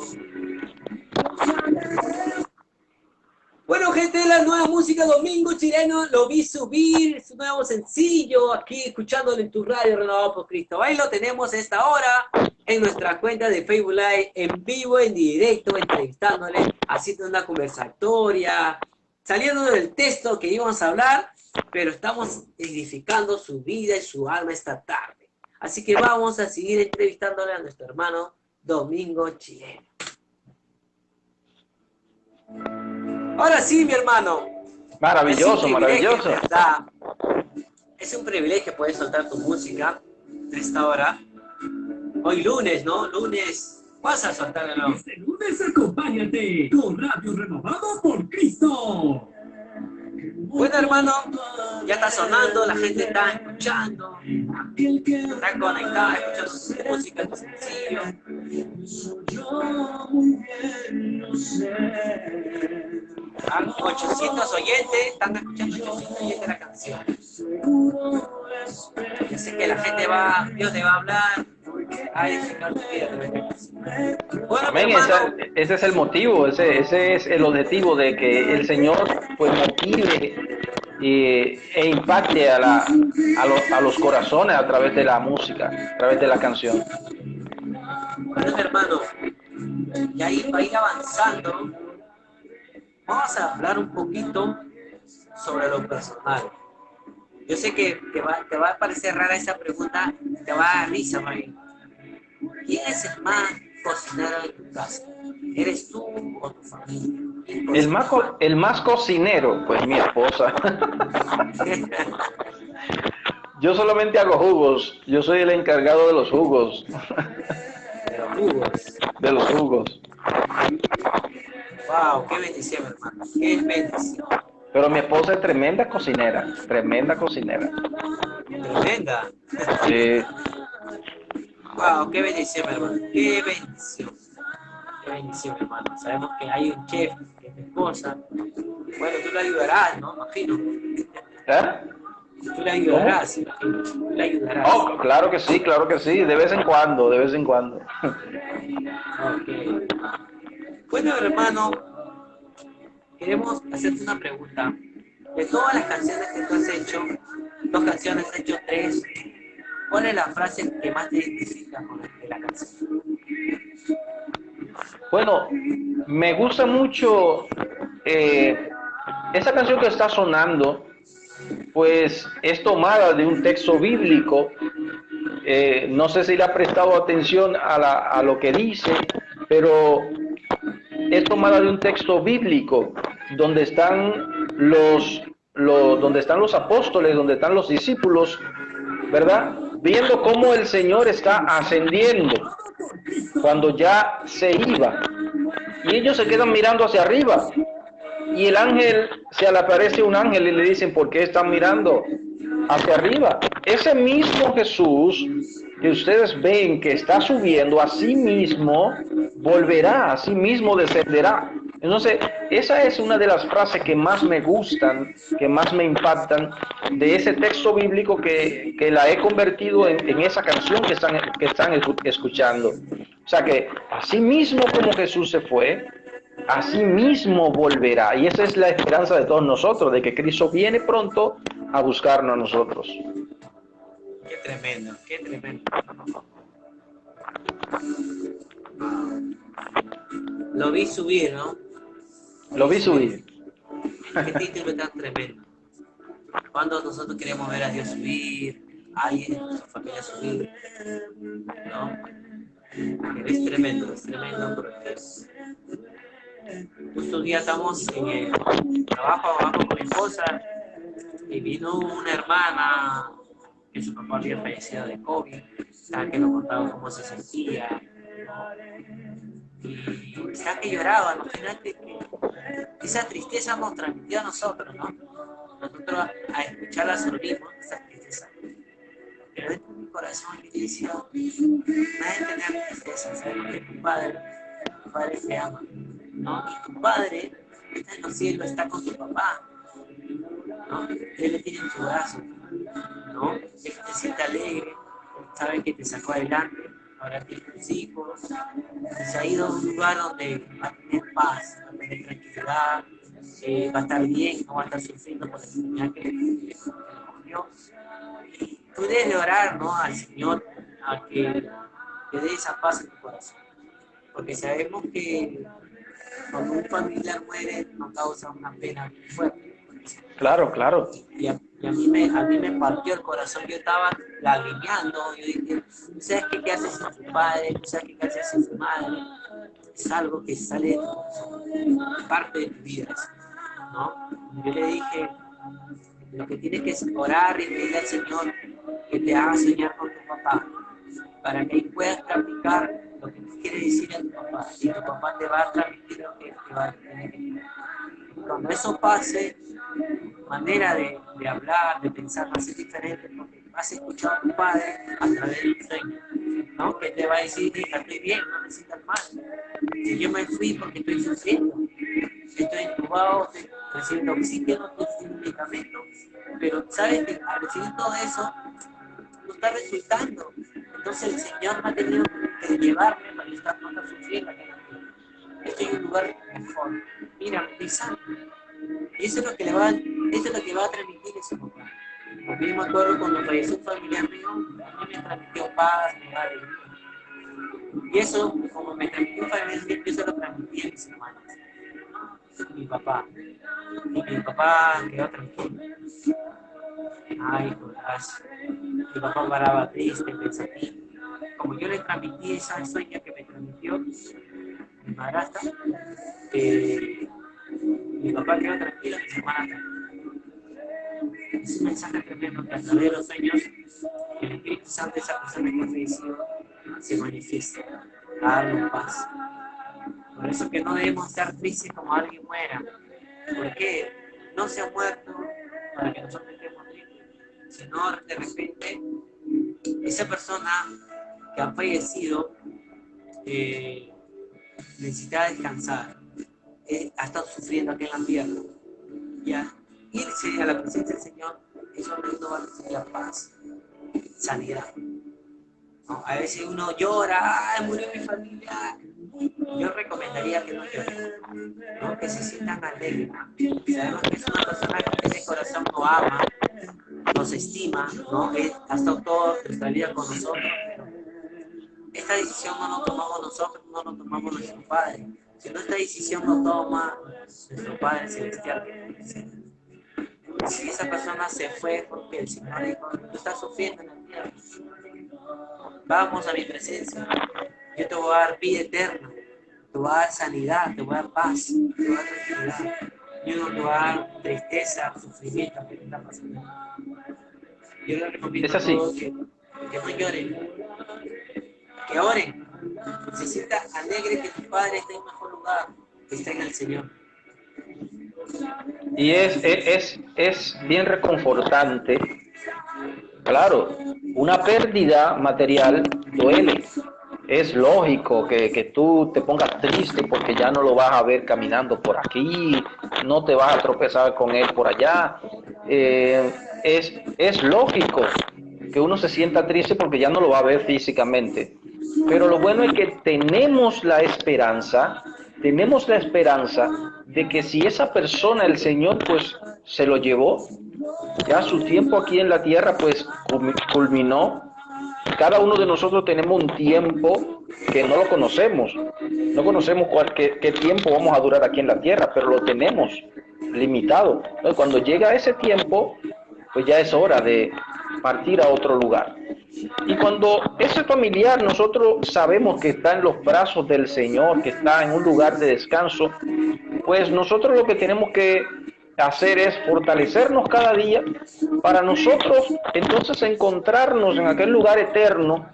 Bueno, gente, la nueva música Domingo Chileno, lo vi subir, su nuevo sencillo, aquí escuchándolo en tu radio renovado por Cristo. Ahí lo tenemos esta hora en nuestra cuenta de Facebook Live, en vivo, en directo, entrevistándole, haciendo una conversatoria, saliendo del texto que íbamos a hablar, pero estamos edificando su vida y su alma esta tarde. Así que vamos a seguir entrevistándole a nuestro hermano Domingo Chileno. Ahora sí, mi hermano. Maravilloso, maravilloso. Es un privilegio poder soltar tu música a esta hora. Hoy lunes, ¿no? Lunes. Vas a soltarlo. Este lunes acompáñate con Radio Renovado por Cristo. Bueno, hermano, ya está sonando, la gente está escuchando, está conectada, escuchando música, tu sencillo. Hay 800 oyentes, están escuchando 800 oyentes la canción. Yo sé que la gente va, Dios te va a hablar, Bueno, Amén, ese, es el motivo, ese, ese es el objetivo de que el Señor pues motive y, e impacte a, la, a, los, a los corazones a través de la música, a través de la canción. Bueno, hermano, y ahí va a ir avanzando. Vamos a hablar un poquito sobre lo personal. Yo sé que te va, te va a parecer rara esa pregunta, te va a dar risa, María. ¿Quién es el más cocinero de tu casa? ¿Eres tú o tu familia? El más, el más cocinero, pues mi esposa. [laughs] Yo solamente hago jugos. Yo soy el encargado de los jugos. De los jugos. De los jugos. Wow, qué bendición, hermano. Qué bendición. Pero mi esposa es tremenda cocinera. Tremenda cocinera. Tremenda. Sí. Wow, qué bendición, hermano. Qué bendición. Qué bendición, hermano. Sabemos que hay un chef que es mi esposa. Bueno, tú le ayudarás, ¿no? Imagino. ¿Eh? Tú le ayudarás, imagino. Tú le ayudarás. Oh, claro que sí, claro que sí. De vez en cuando, de vez en cuando. Ok. Bueno, hermano, queremos hacerte una pregunta. De todas las canciones que tú has hecho, dos canciones, has hecho tres, ¿cuál es la frase que más te identifica con la canción? Bueno, me gusta mucho eh, esa canción que está sonando, pues es tomada de un texto bíblico. Eh, no sé si le ha prestado atención a, a lo que dice, pero es tomada de un texto bíblico donde están los, donde están los apóstoles, donde están los discípulos, ¿verdad? Viendo cómo el Señor está ascendiendo cuando ya se iba. Y ellos se quedan mirando hacia arriba. Y el ángel, se le aparece un ángel y le dicen, ¿por qué están mirando hacia arriba? Ese mismo Jesús que ustedes ven que está subiendo, a sí mismo volverá, a sí mismo descenderá. Entonces, esa es una de las frases que más me gustan, que más me impactan de ese texto bíblico que, la he convertido en, esa canción que están, que están escuchando. O sea que así mismo como Jesús se fue, así mismo volverá. Y esa es la esperanza de todos nosotros, de que Cristo viene pronto a buscarnos a nosotros. Qué tremendo, qué tremendo. Lo vi subir, ¿no? Lo vi subir. Qué título tan tremendo. Cuando nosotros queremos ver a Dios subir, a alguien de su familia subir, ¿no? Es tremendo, es tremendo porque justo un día estamos en el trabajo abajo con mi esposa y vino una hermana que su papá había fallecido de COVID, que nos contaba cómo se sentía, y está que lloraba, imagínate que esa tristeza nos transmitió a nosotros, ¿no? Nosotros a, escucharla sonrimos, esa tristeza. Pero dentro de mi corazón yo decía, nadie tenía tristeza, sabes que tu padre, tu padre te ama, ¿no? Y tu padre está en los cielos, está con tu papá, ¿no? Él le tiene en su brazo, ¿no? Él te siente alegre, sabe que te sacó adelante, ahora tiene tus hijos, se ha ido a un lugar donde va a tener paz, va a tener tranquilidad, eh, va a estar bien, no va a estar sufriendo por la enfermedad que le cogió. Tú debes de orar ¿no? al Señor a que te dé esa paz en tu corazón, porque sabemos que cuando un familiar muere nos causa una pena muy fuerte. Claro, claro. Y a, mí me, a mí me partió el corazón, yo estaba lagrimeando, yo dije, ¿sabes qué, qué haces sin tu padre? ¿Sabes qué, qué haces sin tu madre? Es algo que sale de parte de tu vida, ¿no? Yo le dije, lo que tienes que es orar y pedirle al Señor que te haga soñar con tu papá, para que puedas practicar lo que tú quieres decir a tu papá, y tu papá te va a transmitir lo que te va a tener Cuando eso pase, manera de, de, hablar, de pensar va a ser diferente porque vas a escuchar a tu padre a través del sueño, ¿no? Que te va a decir, estoy bien, no necesitas más. Si yo me fui porque estoy sufriendo, estoy intubado, estoy recibiendo oxígeno, estoy recibiendo medicamentos, pero sabes que al recibir todo eso, no está resultando. Entonces el Señor me ha tenido que llevarme para estar, no sufriendo. Estoy en un lugar mejor. Mira, sano y eso es lo que le va, eso es lo que va a transmitir ese papá. Porque yo me acuerdo cuando falleció un familiar mío, a me transmitió paz, me alegría. Y eso, como me transmitió un familiar yo se lo transmití a mis hermanos. Mi papá. Y mi papá quedó tranquilo. Ay, gracias. Mi papá paraba triste, pensativo. Como yo le transmití esa sueña que me transmitió mi madrastra, eh, mi papá quedó tranquilo, mi hermana Es un mensaje tremendo los sueños el Espíritu Santo esa persona que ha fallecido se manifiesta, a darle paz. Por eso que no debemos estar tristes como alguien muera, porque no se ha muerto para que nosotros estemos tristes, sino de repente esa persona que ha fallecido eh, necesita descansar ha estado sufriendo aquí en la. ¿ya? Irse a la presencia del Señor, eso no va a recibir la paz, sanidad. A veces uno llora, ¡ay, murió mi familia! Yo recomendaría que no lloren, ¿no? que se sientan alegres. Sabemos que es una persona que el corazón no ama, nos estima, ¿no? Él ha estado toda nuestra vida con nosotros, pero esta decisión no la tomamos nosotros, no la tomamos nuestro Padre si no esta decisión no toma nuestro Padre Celestial, si esa persona se fue porque el Señor dijo, tú estás sufriendo en la tierra, vamos a mi presencia, yo te voy a dar vida eterna, te voy a dar sanidad, te voy a dar paz, te voy a dar tranquilidad, yo no te voy a dar tristeza, sufrimiento que te está pasando. Yo les recomiendo a todos que, que no lloren, que oren, se sienta alegre que tu Padre esté en mejor lugar, que esté en el Señor. Y es, es, es bien reconfortante. Claro, una pérdida material duele. Es lógico que, que, tú te pongas triste porque ya no lo vas a ver caminando por aquí, no te vas a tropezar con él por allá. Eh, es, es lógico que uno se sienta triste porque ya no lo va a ver físicamente. Pero lo bueno es que tenemos la esperanza, tenemos la esperanza de que si esa persona, el Señor, pues se lo llevó, ya su tiempo aquí en la tierra, pues culminó. Cada uno de nosotros tenemos un tiempo que no lo conocemos. No conocemos cuál, qué, qué tiempo vamos a durar aquí en la tierra, pero lo tenemos limitado. Cuando llega ese tiempo, pues ya es hora de partir a otro lugar. Y cuando ese familiar nosotros sabemos que está en los brazos del Señor, que está en un lugar de descanso, pues nosotros lo que tenemos que hacer es fortalecernos cada día para nosotros entonces encontrarnos en aquel lugar eterno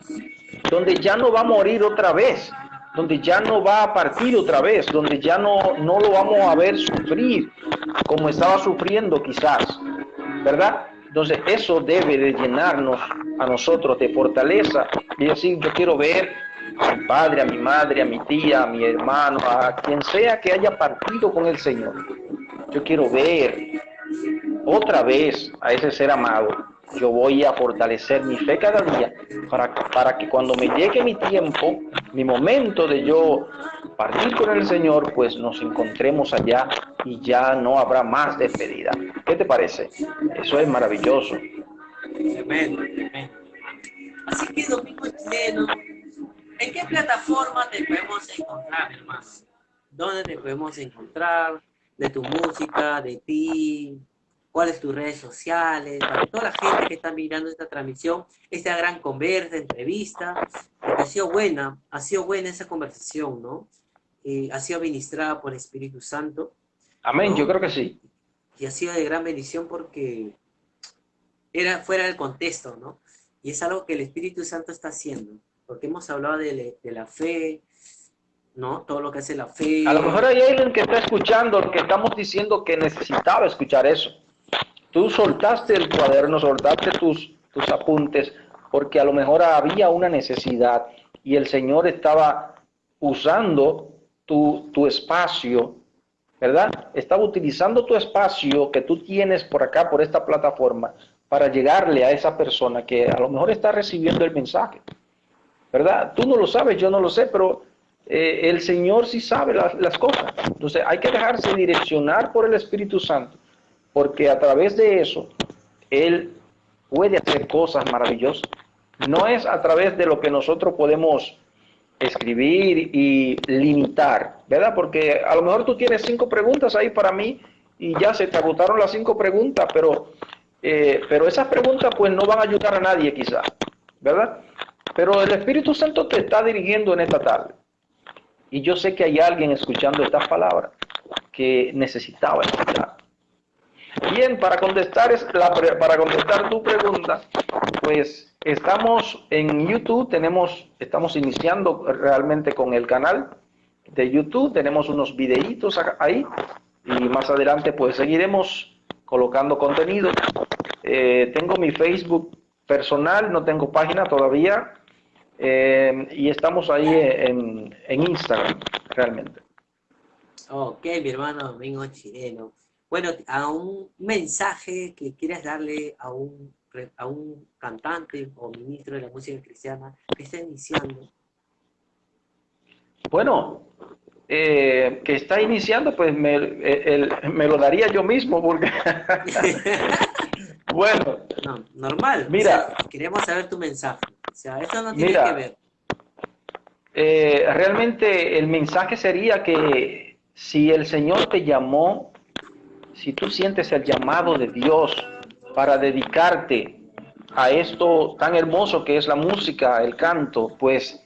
donde ya no va a morir otra vez, donde ya no va a partir otra vez, donde ya no, no lo vamos a ver sufrir como estaba sufriendo quizás, ¿verdad? Entonces eso debe de llenarnos a nosotros de fortaleza y decir, yo quiero ver a mi padre, a mi madre, a mi tía, a mi hermano, a quien sea que haya partido con el Señor. Yo quiero ver otra vez a ese ser amado. Yo voy a fortalecer mi fe cada día para, para que cuando me llegue mi tiempo, mi momento de yo partir con el Señor, pues nos encontremos allá y ya no habrá más despedida. ¿Qué te parece? Eso es maravilloso. Tremendo, tremendo. Así que Domingo Chileno, ¿en qué plataforma te podemos encontrar, hermano? ¿Dónde te podemos encontrar? De tu música, de ti, cuáles tus redes sociales, para toda la gente que está mirando esta transmisión, esta gran conversa, entrevista, ha sido buena, ha sido buena esa conversación, ¿no? Eh, ha sido administrada por el Espíritu Santo. Amén, yo creo que sí. Y ha sido de gran bendición porque era fuera del contexto, ¿no? Y es algo que el Espíritu Santo está haciendo, porque hemos hablado de, de la fe, ¿no? Todo lo que hace la fe. A lo mejor hay alguien que está escuchando, que estamos diciendo que necesitaba escuchar eso. Tú soltaste el cuaderno, soltaste tus, tus apuntes, porque a lo mejor había una necesidad y el Señor estaba usando tu, espacio, ¿verdad? Estaba utilizando tu espacio que tú tienes por acá, por esta plataforma, para llegarle a esa persona que a lo mejor está recibiendo el mensaje, ¿verdad? Tú no lo sabes, yo no lo sé, pero eh, el Señor sí sabe las cosas. Entonces hay que dejarse direccionar por el Espíritu Santo porque a través de eso Él puede hacer cosas maravillosas. No es a través de lo que nosotros podemos escribir y limitar, ¿verdad? Porque a lo mejor tú tienes cinco preguntas ahí para mí y ya se te agotaron las cinco preguntas, pero, eh, pero esas preguntas pues no van a ayudar a nadie quizás, ¿verdad? Pero el Espíritu Santo te está dirigiendo en esta tarde. Y yo sé que hay alguien escuchando estas palabras que necesitaba escuchar. Bien, para contestar, para contestar tu pregunta, pues estamos en YouTube, tenemos, estamos iniciando realmente con el canal de YouTube, tenemos unos videitos ahí y más adelante pues seguiremos colocando contenido. Eh, tengo mi Facebook personal, no tengo página todavía eh, y estamos ahí en, en Instagram realmente. Ok, mi hermano Domingo Chileno. Bueno, a un mensaje que quieras darle a un, a un cantante o ministro de la música cristiana que está iniciando. Bueno, eh, que está iniciando, pues me, me, lo daría yo mismo, porque... [laughs] bueno. No, normal. Mira. queremos saber tu mensaje. O sea, eso no tiene que ver. Eh, realmente el mensaje sería que si el Señor te llamó si tú sientes el llamado de Dios para dedicarte a esto tan hermoso que es la música, el canto, pues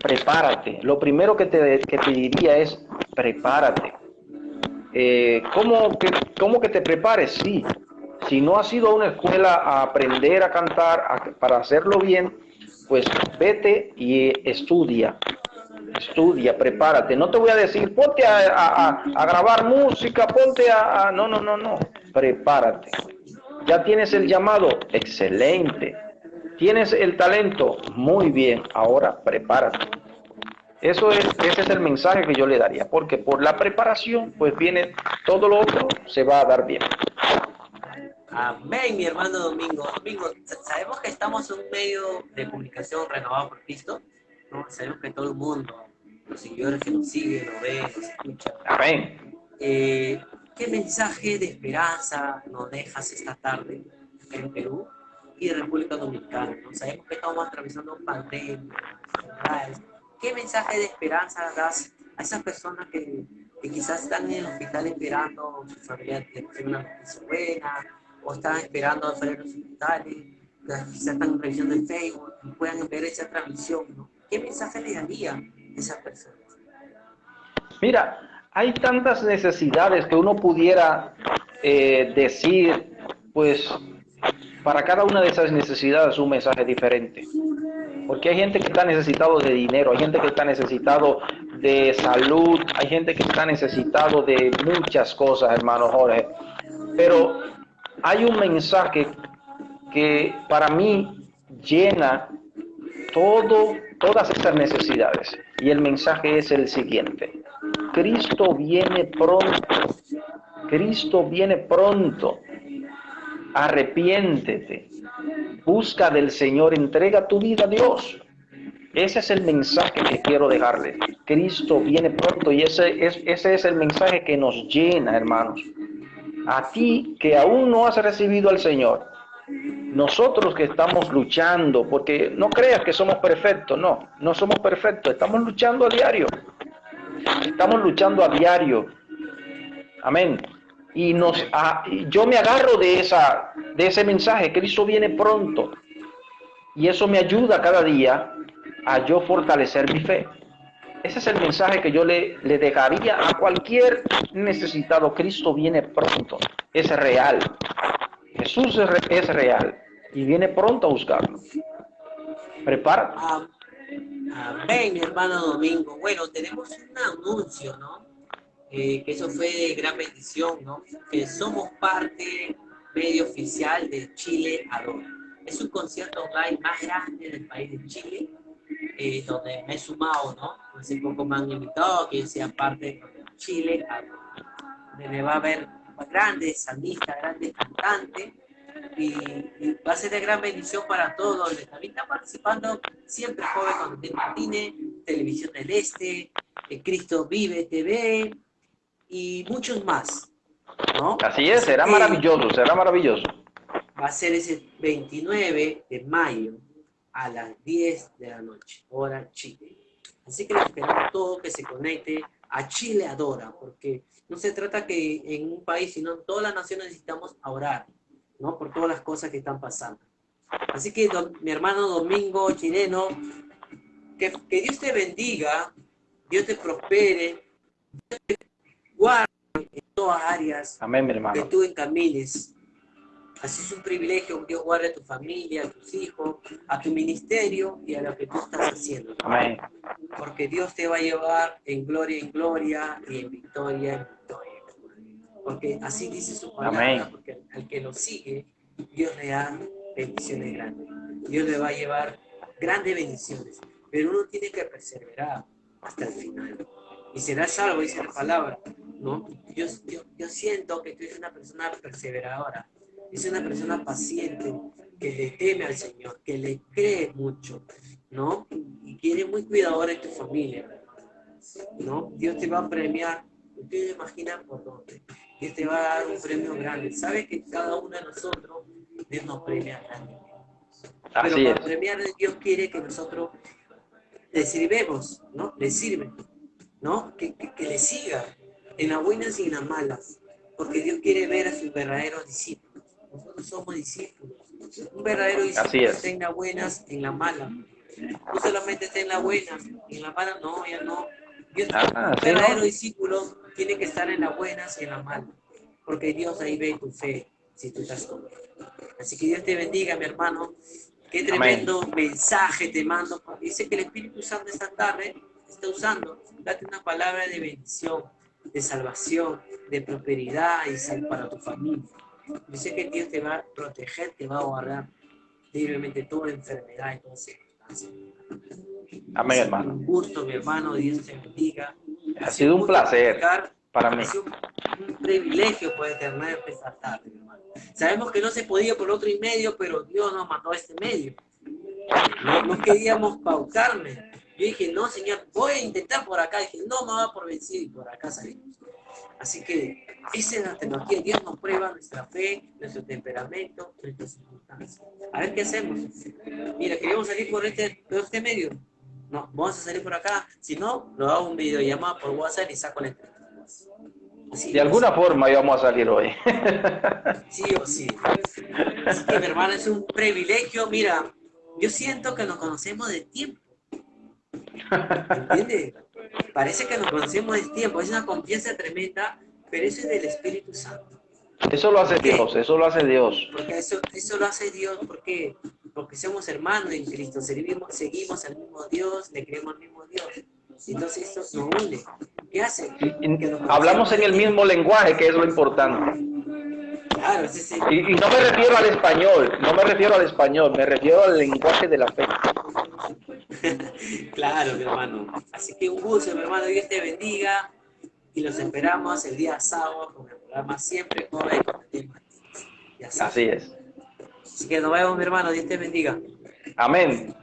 prepárate. Lo primero que te, diría es prepárate. Eh, ¿cómo, que, ¿Cómo que te prepares? Sí. Si no has ido a una escuela a aprender a cantar, para hacerlo bien, pues vete y estudia estudia, prepárate. No te voy a decir, ponte a, grabar música, ponte a, No, no, no, no. Prepárate. Ya tienes el llamado, excelente. Tienes el talento, muy bien. Ahora prepárate. Eso es, ese es el mensaje que yo le daría, porque por la preparación, pues viene todo lo otro, se va a dar bien. Amén, mi hermano Domingo. Domingo, sabemos que estamos en un medio de comunicación renovado por Cristo Sabemos que todo el mundo, los seguidores que nos siguen, nos ven, nos escuchan. Eh, ¿Qué mensaje de esperanza nos dejas esta tarde en Perú y en República Dominicana? Sabemos que estamos atravesando pandemia, ¿Qué mensaje de esperanza das a esas personas que, que quizás están en el hospital esperando su familia de una noticia buena, o están esperando afuera de los hospitales, quizás están en revisión de Facebook y puedan ver esa transmisión, ¿no? ¿Qué mensaje le daría a esas personas? Mira, hay tantas necesidades que uno pudiera eh, decir, pues para cada una de esas necesidades un mensaje diferente. Porque hay gente que está necesitado de dinero, hay gente que está necesitado de salud, hay gente que está necesitado de muchas cosas, hermano Jorge. Pero hay un mensaje que para mí llena todo, todas estas necesidades. Y el mensaje es el siguiente. Cristo viene pronto. Cristo viene pronto. Arrepiéntete. Busca del Señor. Entrega tu vida a Dios. Ese es el mensaje que quiero dejarle. Cristo viene pronto y ese es, ese es el mensaje que nos llena, hermanos. A ti que aún no has recibido al Señor, nosotros que estamos luchando, porque no creas que somos perfectos, no, no somos perfectos, estamos luchando a diario. Estamos luchando a diario. Amén. Y nos, yo me agarro de, esa, de ese mensaje, Cristo viene pronto. Y eso me ayuda cada día a yo fortalecer mi fe. Ese es el mensaje que yo le, le dejaría a cualquier necesitado. Cristo viene pronto. Es real. Jesús es real y viene pronto a buscarlo. Prepara. Amén, hermano Domingo. Bueno, tenemos un anuncio, ¿no? Eh, que eso fue de gran bendición, ¿no? Que somos parte medio oficial de Chile Adora. Es un concierto online más grande del país de Chile, eh, donde me he sumado, ¿no? Hace poco me han invitado que sea parte de Chile Adora. Donde va a ver grandes salmistas, grandes cantantes, y, va a ser de gran bendición para todos. También está participando siempre joven de Martínez, Televisión del Este, eh, Cristo Vive TV y muchos más. ¿no? Así es, será maravilloso, será maravilloso. Va a ser ese 29 de mayo a las 10 de la noche, hora Chile. Así que les esperamos todo que se conecte a Chile Adora, porque no se trata que en un país, sino en todas las naciones necesitamos orar, ¿no? Por todas las cosas que están pasando. Así que mi hermano Domingo chileno, que, que, Dios te bendiga, Dios te prospere, Dios te guarde en todas áreas Amén, mi hermano. que tú encamines. Así es un privilegio que Dios guarde a tu familia, a tus hijos, a tu ministerio y a lo que tú estás haciendo. Amén. Porque Dios te va a llevar en gloria en gloria y en victoria en victoria. Porque así dice su palabra, Amén. porque al que lo sigue, Dios le da bendiciones grandes. Dios le va a llevar grandes bendiciones. Pero uno tiene que perseverar hasta el final. Y será salvo, dice la palabra. ¿no? Yo, yo, yo siento que tú eres una persona perseveradora es una persona paciente, que le teme al Señor, que le cree mucho, ¿no? Y quiere muy cuidadora de tu familia, ¿no? Dios te va a premiar, ustedes imaginan por dónde. Dios te va a dar un premio grande. Sabe que cada uno de nosotros, Dios nos premia grande. Pero para premiar, Dios quiere que nosotros le sirvemos, ¿no? Le sirve, ¿no? Que, que, que le siga en las buenas y en las malas. Porque Dios quiere ver a sus verdaderos discípulos nosotros somos discípulos. Un verdadero discípulo está en las buenas, en las malas. No solamente está en las buenas, en las malas no, ya no. Ah, un verdadero discípulo tiene que estar en las buenas y en las malas. Porque Dios ahí ve tu fe, si tú estás con Así que Dios te bendiga, mi hermano. Qué tremendo mensaje te mando. Dice que el Espíritu Santo esta tarde está usando. Date una palabra de bendición, de salvación, de prosperidad y sal para tu familia. Yo sé que Dios te va a proteger, te va a guardar libremente toda enfermedad y toda circunstancia. Amén, hermano. Un gusto, mi hermano. Dios te bendiga. Ha, sido un placer para mí. Ha sido un, privilegio poder tener esta tarde, mi hermano. Sabemos que no se podía por otro y medio, pero Dios nos mandó a este medio. No, queríamos pautarme. Yo dije, no, Señor, voy a intentar por acá. Dije, no, me va por vencido y por acá salimos. Así que esa es la tecnología. Dios nos prueba nuestra fe, nuestro temperamento, nuestras circunstancias. A ver qué hacemos. Mira, queremos salir por este, por este medio. No, vamos a salir por acá. Si no, lo hago un videollamada por WhatsApp y saco la entrevista. de alguna forma íbamos a salir hoy. sí o sí. Así que mi hermano es un privilegio. Mira, yo siento que nos conocemos de tiempo. ¿Entiendes? Parece que nos conocemos de tiempo. Es una confianza tremenda pero eso es del Espíritu Santo. Eso lo hace Dios, eso lo hace Dios. Porque eso, eso lo hace Dios porque, porque somos hermanos en Cristo, seguimos, seguimos al mismo Dios, le creemos al mismo Dios. Entonces eso nos une. ¿Qué hace? hablamos en el mismo lenguaje, que es lo importante. Claro, sí, sí. Y, y, no me refiero al español, no me refiero al español, me refiero al lenguaje de la fe. [laughs] claro, mi hermano. Así que un gusto, mi hermano, Dios te bendiga y los esperamos el día sábado con el programa Siempre con el Así es. Así que nos vemos, mi hermano. Dios te bendiga. Amén.